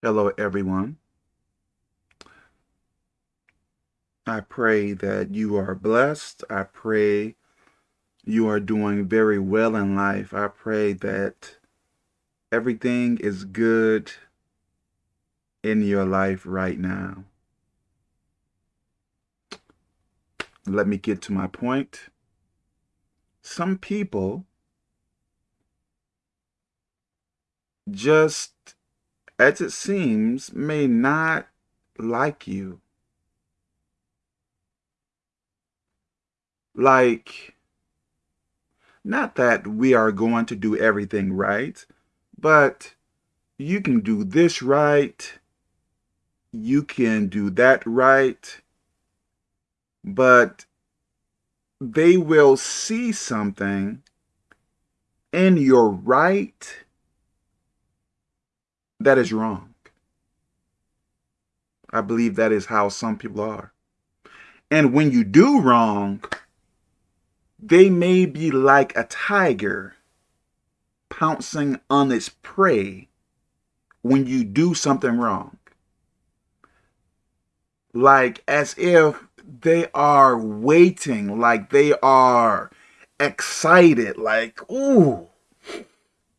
Hello, everyone. I pray that you are blessed. I pray you are doing very well in life. I pray that everything is good in your life right now. Let me get to my point. Some people just as it seems, may not like you. Like, not that we are going to do everything right, but you can do this right, you can do that right, but they will see something in your right that is wrong. I believe that is how some people are. And when you do wrong, they may be like a tiger pouncing on its prey when you do something wrong. Like as if they are waiting, like they are excited, like, ooh,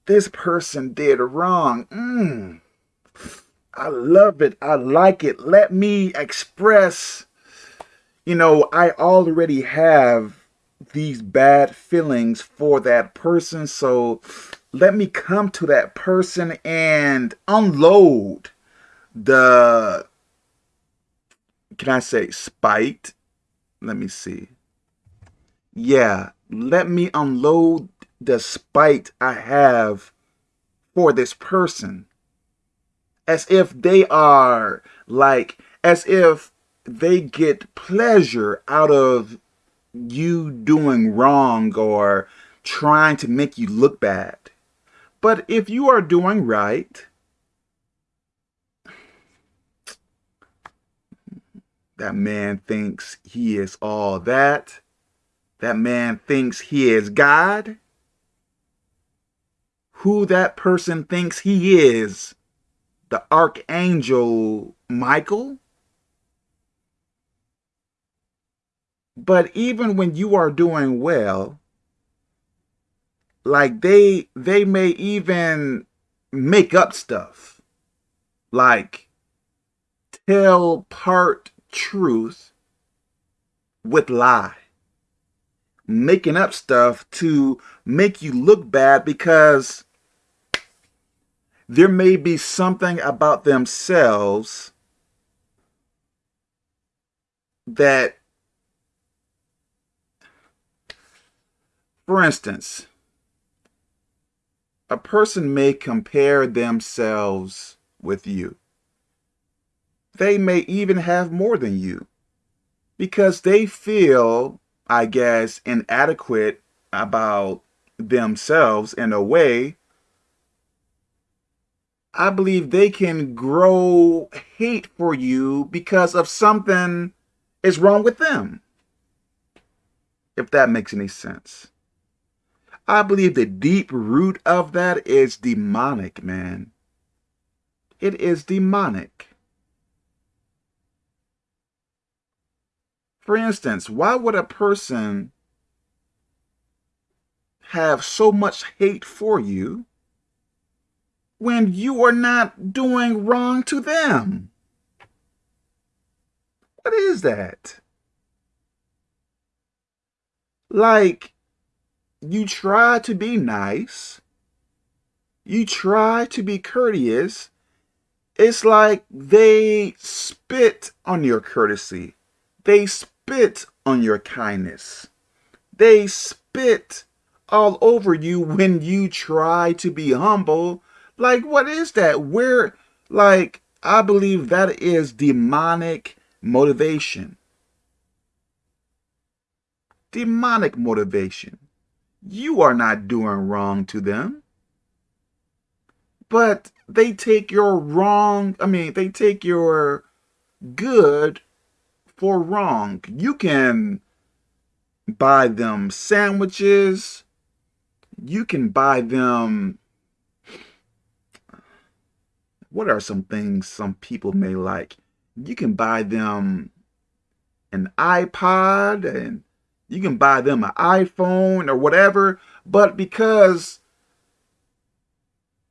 this person did wrong. Mm. I love it. I like it. Let me express, you know, I already have these bad feelings for that person. So let me come to that person and unload the, can I say spite? Let me see. Yeah, let me unload the spite I have for this person. As if they are like, as if they get pleasure out of you doing wrong or trying to make you look bad. But if you are doing right, that man thinks he is all that. That man thinks he is God who that person thinks he is, the Archangel Michael. But even when you are doing well, like they they may even make up stuff. Like tell part truth with lie making up stuff to make you look bad because there may be something about themselves that, for instance, a person may compare themselves with you. They may even have more than you because they feel, I guess, inadequate about themselves in a way I believe they can grow hate for you because of something is wrong with them. If that makes any sense. I believe the deep root of that is demonic, man. It is demonic. For instance, why would a person have so much hate for you when you are not doing wrong to them? What is that? Like, you try to be nice, you try to be courteous, it's like they spit on your courtesy. They spit on your kindness. They spit all over you when you try to be humble like, what is that? Where, like, I believe that is demonic motivation. Demonic motivation. You are not doing wrong to them. But they take your wrong, I mean, they take your good for wrong. You can buy them sandwiches. You can buy them what are some things some people may like? You can buy them an iPod and you can buy them an iPhone or whatever, but because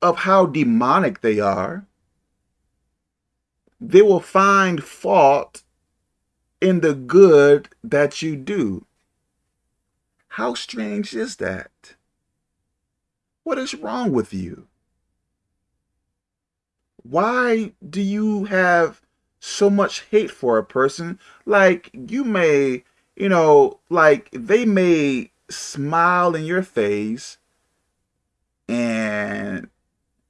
of how demonic they are, they will find fault in the good that you do. How strange is that? What is wrong with you? Why do you have so much hate for a person? Like, you may, you know, like, they may smile in your face and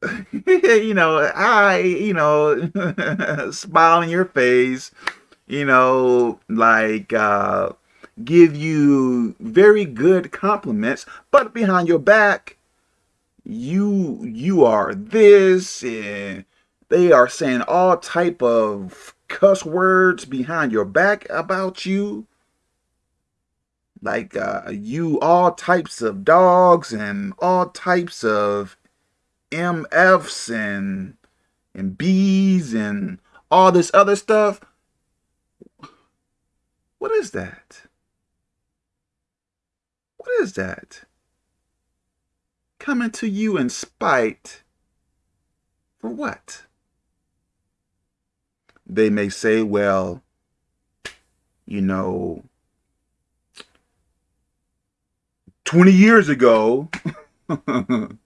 you know, I, you know, smile in your face, you know, like uh, give you very good compliments, but behind your back, you you are this, and they are saying all type of cuss words behind your back about you. Like uh, you all types of dogs and all types of MFs and and B's and all this other stuff. What is that? What is that? Coming to you in spite for what? They may say, well, you know, 20 years ago,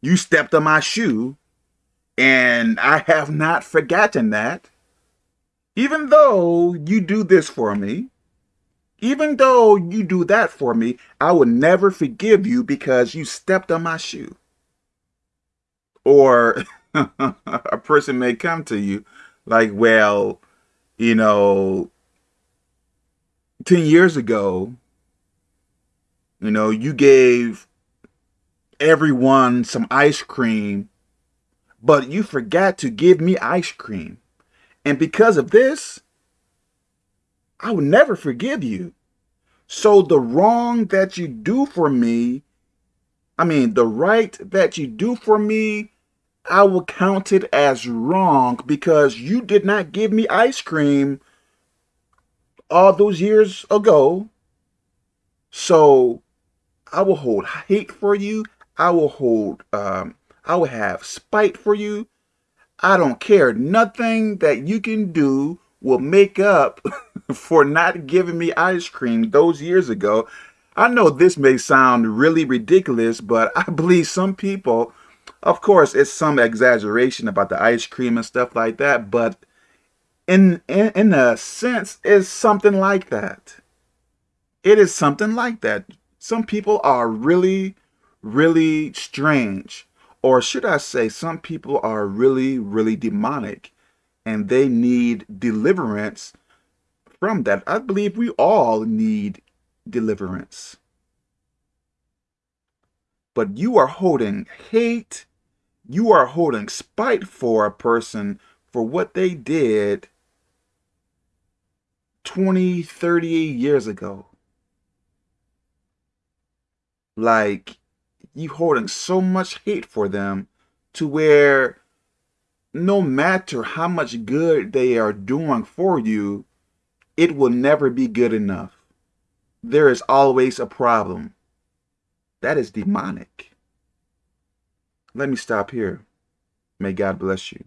You stepped on my shoe, and I have not forgotten that. Even though you do this for me, even though you do that for me, I will never forgive you because you stepped on my shoe. Or a person may come to you like, well, you know, 10 years ago, you know, you gave everyone some ice cream, but you forgot to give me ice cream. And because of this, I will never forgive you. So the wrong that you do for me, I mean, the right that you do for me, I will count it as wrong because you did not give me ice cream all those years ago. So I will hold hate for you. I will hold, um, I will have spite for you. I don't care. Nothing that you can do will make up for not giving me ice cream those years ago. I know this may sound really ridiculous, but I believe some people, of course, it's some exaggeration about the ice cream and stuff like that, but in, in, in a sense, it's something like that. It is something like that. Some people are really really strange. Or should I say, some people are really, really demonic and they need deliverance from that. I believe we all need deliverance. But you are holding hate, you are holding spite for a person for what they did 20, 30 years ago. Like, you holding so much hate for them to where no matter how much good they are doing for you, it will never be good enough. There is always a problem. That is demonic. Let me stop here. May God bless you.